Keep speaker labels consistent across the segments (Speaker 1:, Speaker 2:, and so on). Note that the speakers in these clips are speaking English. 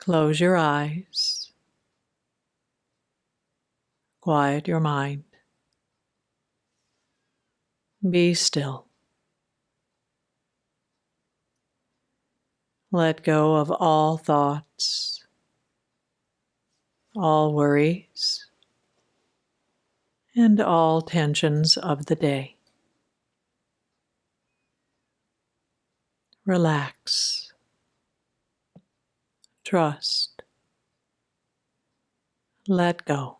Speaker 1: Close your eyes. Quiet your mind. Be still. Let go of all thoughts, all worries, and all tensions of the day. Relax. Trust. Let go.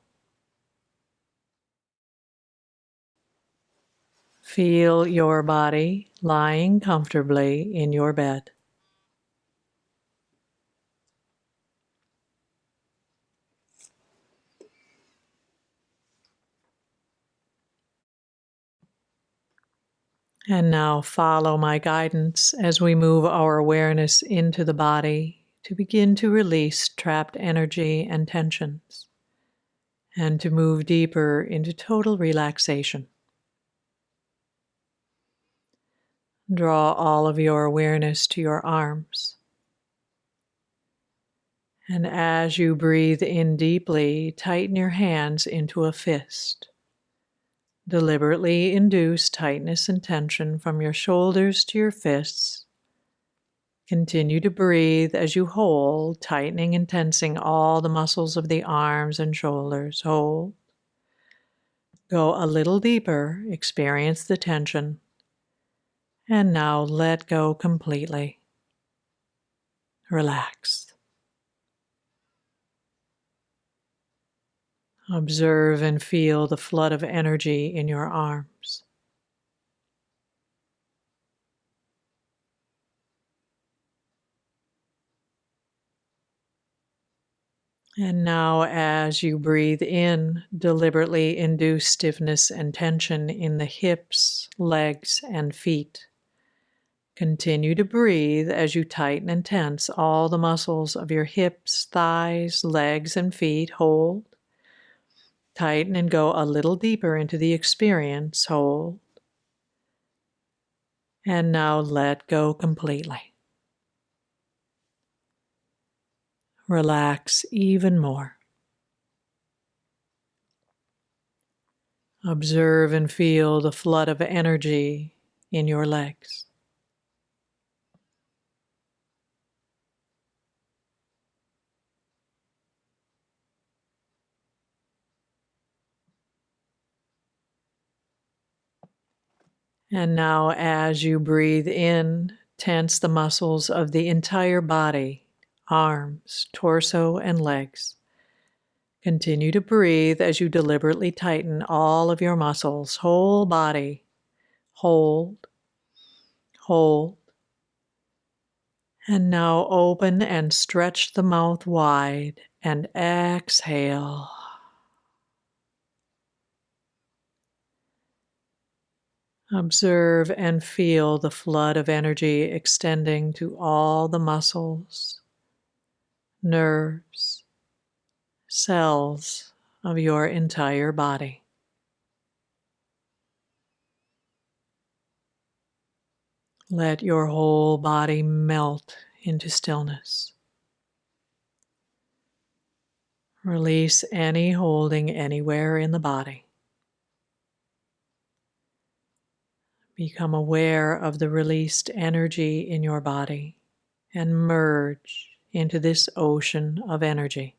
Speaker 1: Feel your body lying comfortably in your bed. And now follow my guidance as we move our awareness into the body to begin to release trapped energy and tensions and to move deeper into total relaxation. Draw all of your awareness to your arms. And as you breathe in deeply, tighten your hands into a fist. Deliberately induce tightness and tension from your shoulders to your fists. Continue to breathe as you hold, tightening and tensing all the muscles of the arms and shoulders. Hold. Go a little deeper, experience the tension. And now let go completely. Relax. Observe and feel the flood of energy in your arms. And now, as you breathe in, deliberately induce stiffness and tension in the hips, legs, and feet. Continue to breathe as you tighten and tense all the muscles of your hips, thighs, legs, and feet. Hold. Tighten and go a little deeper into the experience. Hold. And now let go completely. Relax even more. Observe and feel the flood of energy in your legs. And now, as you breathe in, tense the muscles of the entire body arms, torso, and legs. Continue to breathe as you deliberately tighten all of your muscles, whole body. Hold, hold. And now open and stretch the mouth wide and exhale. Observe and feel the flood of energy extending to all the muscles, nerves, cells of your entire body. Let your whole body melt into stillness. Release any holding anywhere in the body. Become aware of the released energy in your body and merge into this ocean of energy.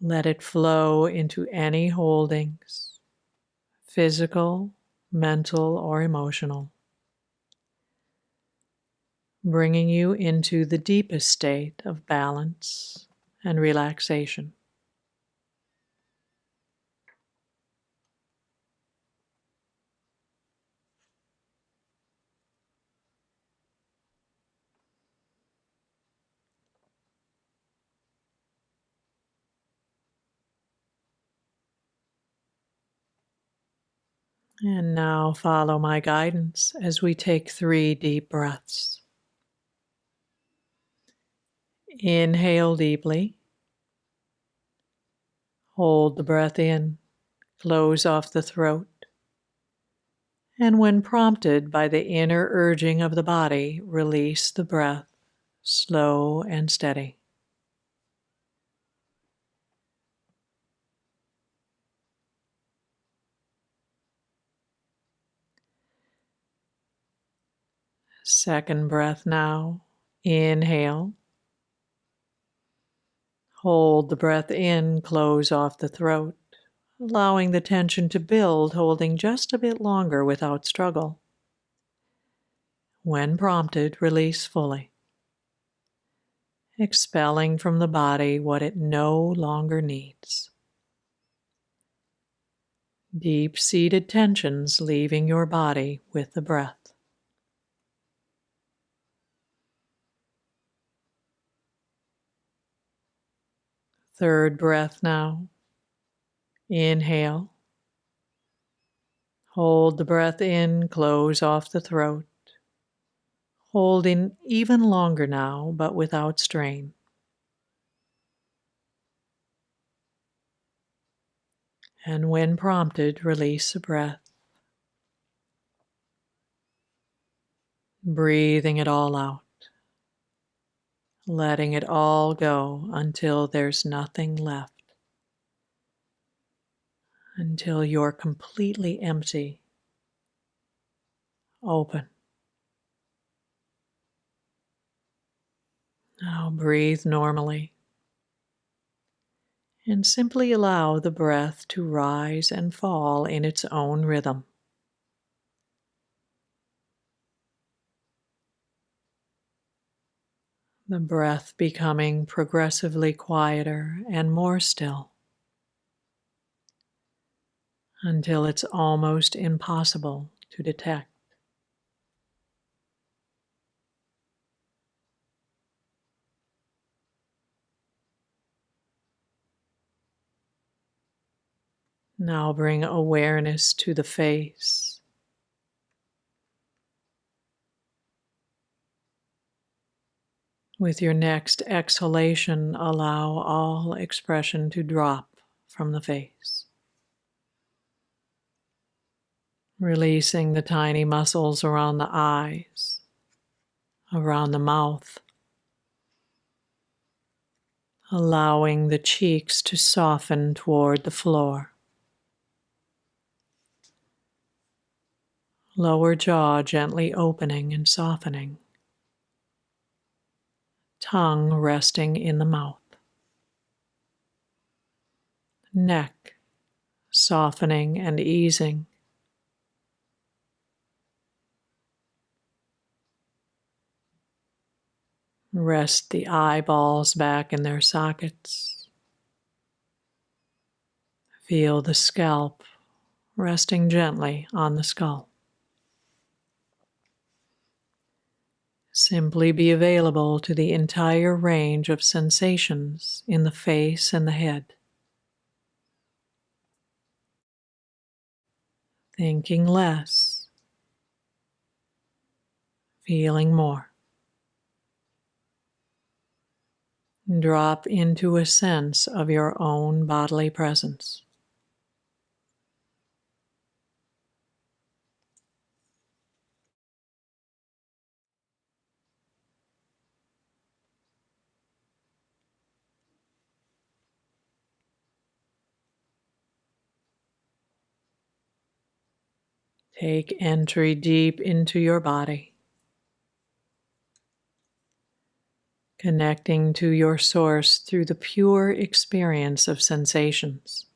Speaker 1: Let it flow into any holdings, physical, mental, or emotional, bringing you into the deepest state of balance and relaxation. And now follow my guidance as we take three deep breaths. Inhale deeply. Hold the breath in, close off the throat. And when prompted by the inner urging of the body, release the breath slow and steady. Second breath now. Inhale. Hold the breath in, close off the throat, allowing the tension to build, holding just a bit longer without struggle. When prompted, release fully, expelling from the body what it no longer needs. Deep seated tensions leaving your body with the breath. Third breath now. Inhale. Hold the breath in, close off the throat. Holding even longer now, but without strain. And when prompted, release the breath. Breathing it all out letting it all go until there's nothing left, until you're completely empty, open. Now breathe normally and simply allow the breath to rise and fall in its own rhythm. The breath becoming progressively quieter and more still until it's almost impossible to detect. Now bring awareness to the face With your next exhalation, allow all expression to drop from the face. Releasing the tiny muscles around the eyes, around the mouth. Allowing the cheeks to soften toward the floor. Lower jaw gently opening and softening tongue resting in the mouth. Neck softening and easing. Rest the eyeballs back in their sockets. Feel the scalp resting gently on the skull. Simply be available to the entire range of sensations in the face and the head. Thinking less, feeling more. Drop into a sense of your own bodily presence. Take entry deep into your body, connecting to your source through the pure experience of sensations.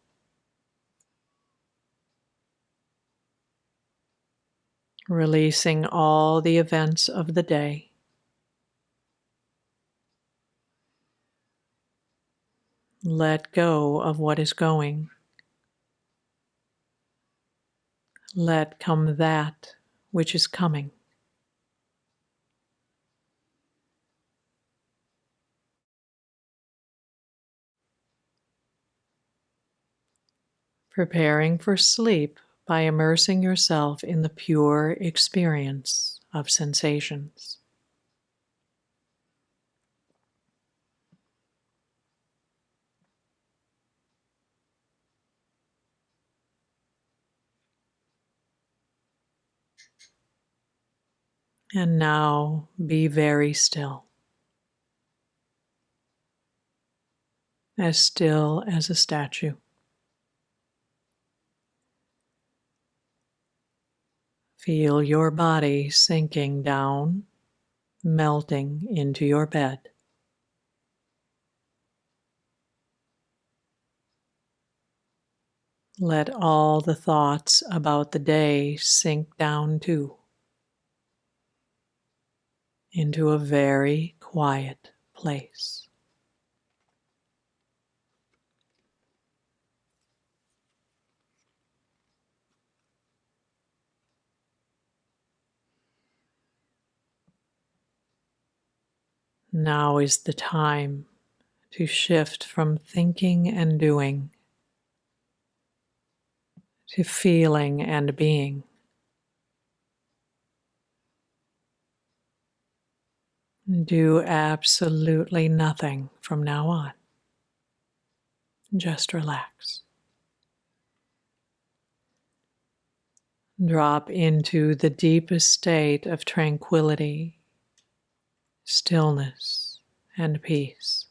Speaker 1: Releasing all the events of the day. Let go of what is going. Let come that which is coming. Preparing for sleep by immersing yourself in the pure experience of sensations. And now be very still, as still as a statue. Feel your body sinking down, melting into your bed. Let all the thoughts about the day sink down too into a very quiet place. Now is the time to shift from thinking and doing to feeling and being. Do absolutely nothing from now on. Just relax. Drop into the deepest state of tranquility, stillness, and peace.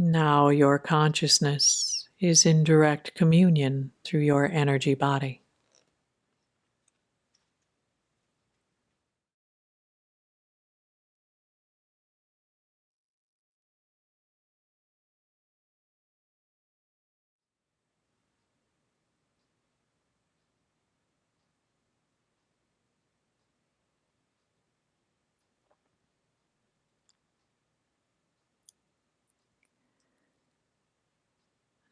Speaker 1: Now your consciousness is in direct communion through your energy body.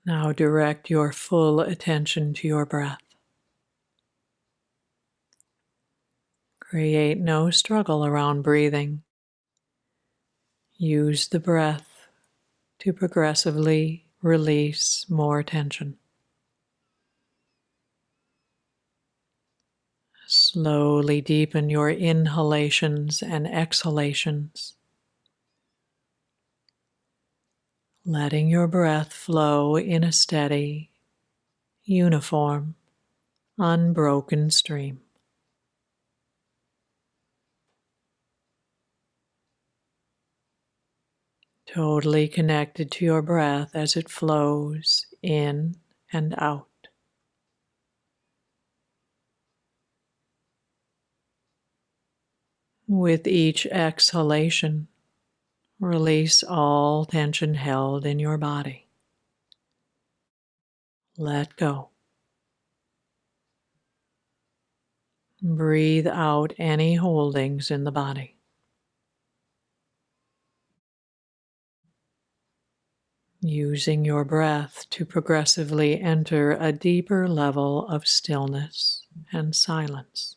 Speaker 1: Now direct your full attention to your breath. Create no struggle around breathing. Use the breath to progressively release more tension. Slowly deepen your inhalations and exhalations. Letting your breath flow in a steady, uniform, unbroken stream. Totally connected to your breath as it flows in and out. With each exhalation, Release all tension held in your body. Let go. Breathe out any holdings in the body. Using your breath to progressively enter a deeper level of stillness and silence.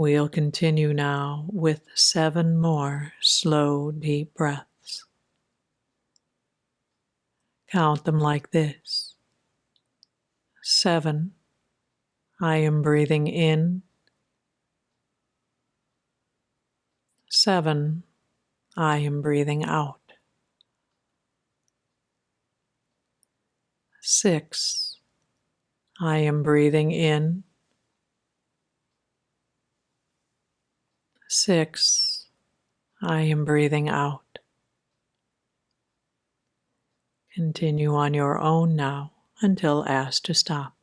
Speaker 1: We'll continue now with seven more slow, deep breaths. Count them like this seven. I am breathing in. Seven. I am breathing out. Six. I am breathing in. Six, I am breathing out. Continue on your own now until asked to stop.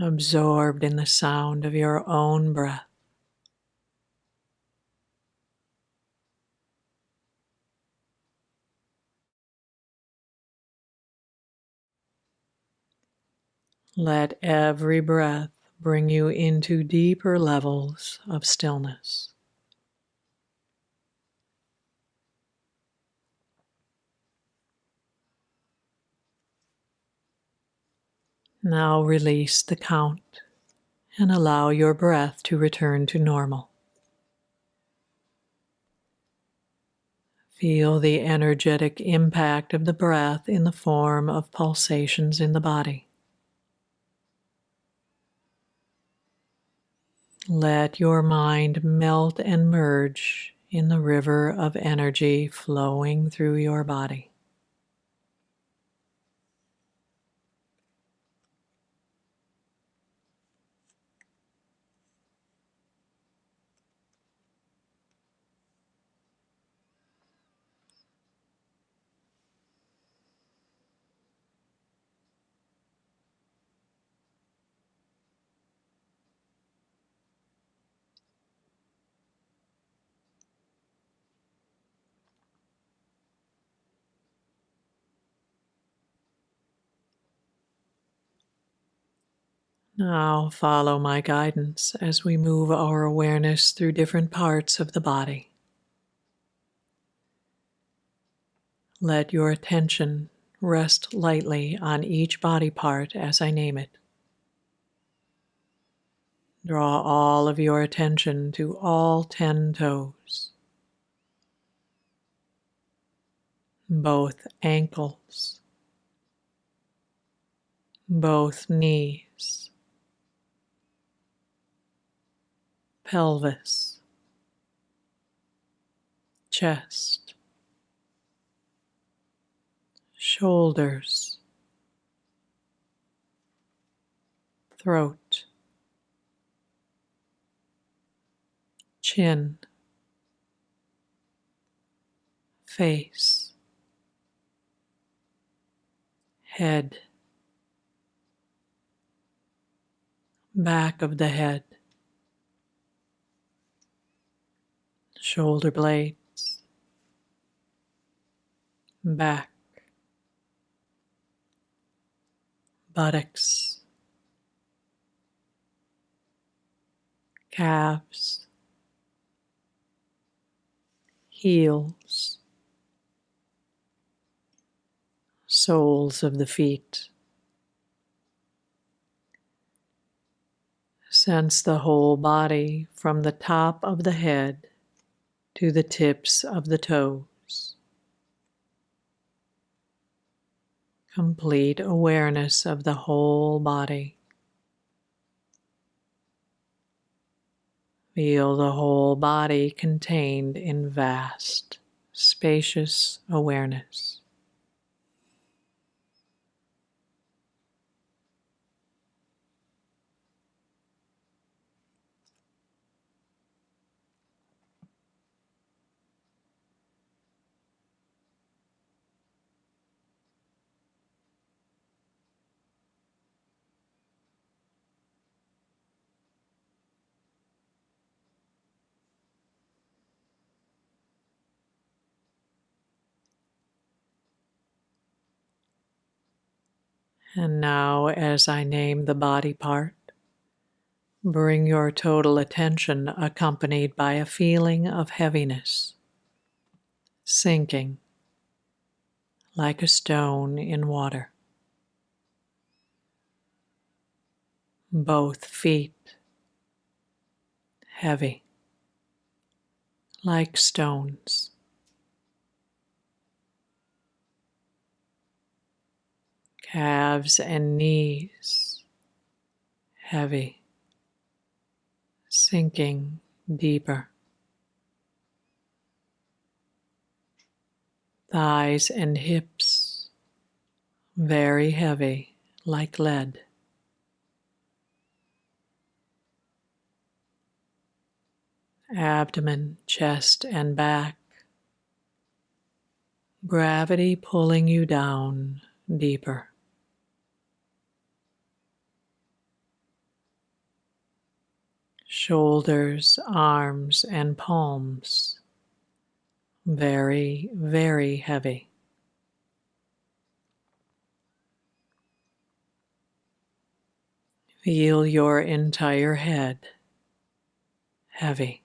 Speaker 1: Absorbed in the sound of your own breath. Let every breath bring you into deeper levels of stillness. Now release the count and allow your breath to return to normal. Feel the energetic impact of the breath in the form of pulsations in the body. Let your mind melt and merge in the river of energy flowing through your body. Now follow my guidance as we move our awareness through different parts of the body. Let your attention rest lightly on each body part as I name it. Draw all of your attention to all 10 toes, both ankles, both knees pelvis, chest, shoulders, throat, chin, face, head, back of the head, shoulder blades, back, buttocks, calves, heels, soles of the feet. Sense the whole body from the top of the head to the tips of the toes. Complete awareness of the whole body. Feel the whole body contained in vast, spacious awareness. And now, as I name the body part, bring your total attention accompanied by a feeling of heaviness, sinking like a stone in water. Both feet heavy like stones. Calves and knees heavy, sinking deeper. Thighs and hips very heavy like lead. Abdomen, chest, and back. Gravity pulling you down deeper. Shoulders, arms, and palms. Very, very heavy. Feel your entire head heavy,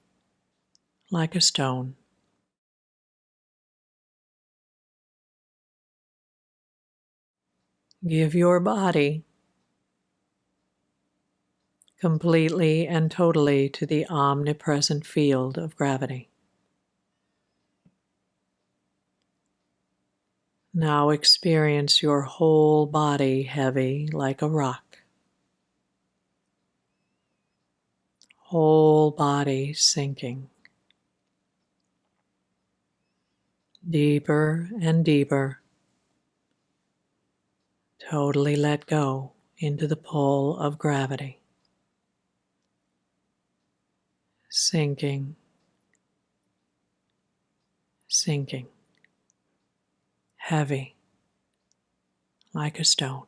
Speaker 1: like a stone. Give your body completely and totally to the omnipresent field of gravity. Now experience your whole body heavy like a rock. Whole body sinking. Deeper and deeper. Totally let go into the pull of gravity. Sinking, sinking, heavy like a stone.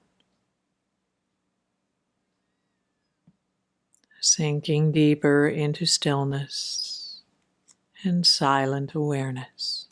Speaker 1: Sinking deeper into stillness and silent awareness.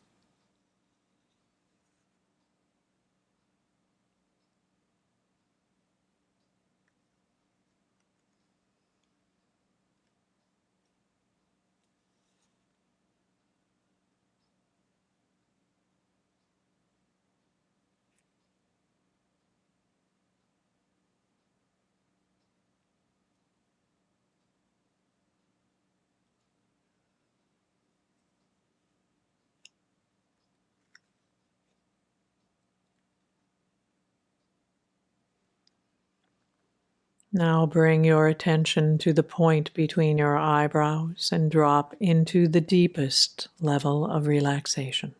Speaker 1: Now bring your attention to the point between your eyebrows and drop into the deepest level of relaxation.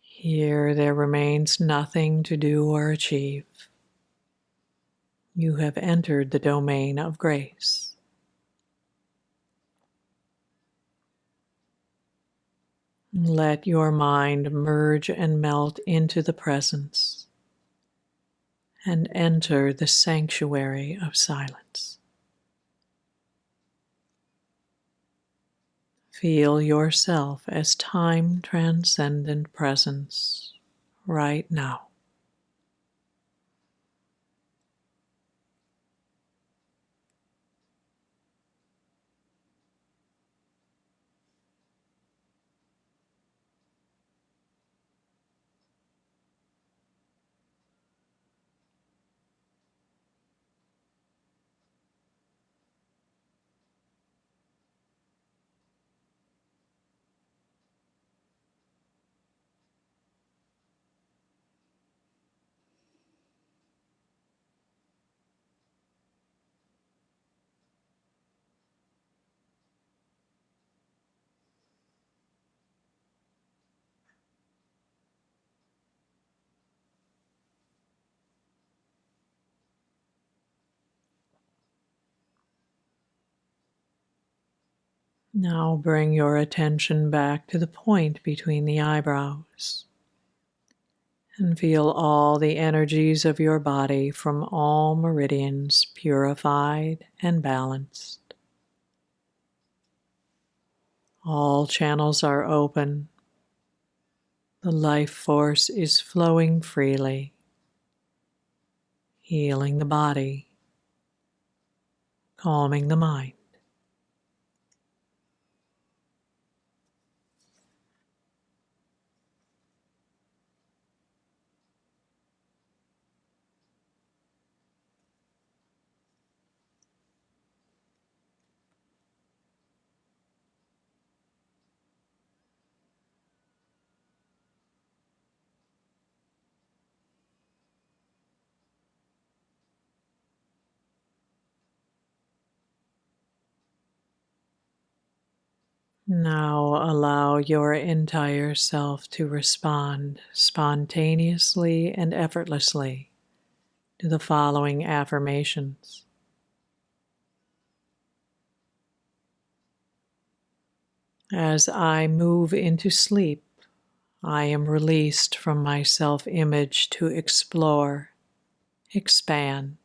Speaker 1: Here there remains nothing to do or achieve. You have entered the domain of grace. Let your mind merge and melt into the presence and enter the sanctuary of silence. Feel yourself as time transcendent presence right now. Now bring your attention back to the point between the eyebrows and feel all the energies of your body from all meridians purified and balanced. All channels are open. The life force is flowing freely, healing the body, calming the mind. Now allow your entire self to respond spontaneously and effortlessly to the following affirmations. As I move into sleep, I am released from my self image to explore, expand,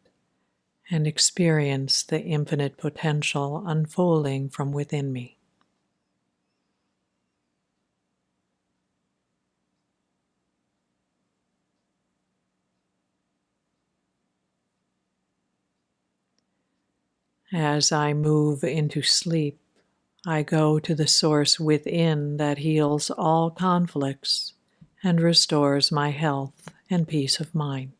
Speaker 1: and experience the infinite potential unfolding from within me. As I move into sleep, I go to the source within that heals all conflicts and restores my health and peace of mind.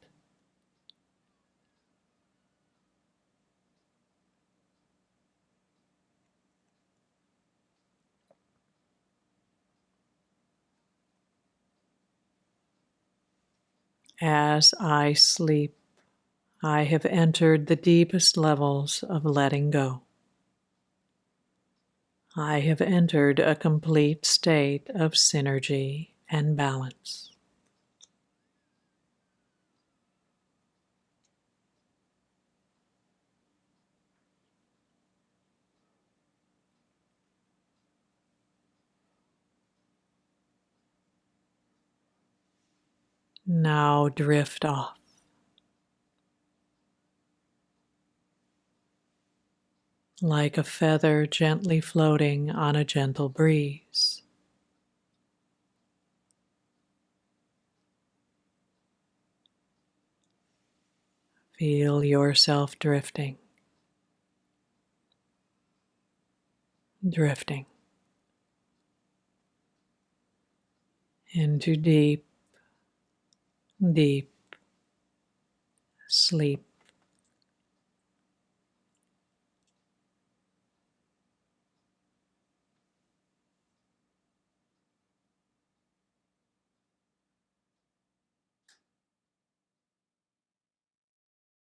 Speaker 1: As I sleep, I have entered the deepest levels of letting go. I have entered a complete state of synergy and balance. Now drift off. Like a feather gently floating on a gentle breeze. Feel yourself drifting, drifting into deep deep sleep.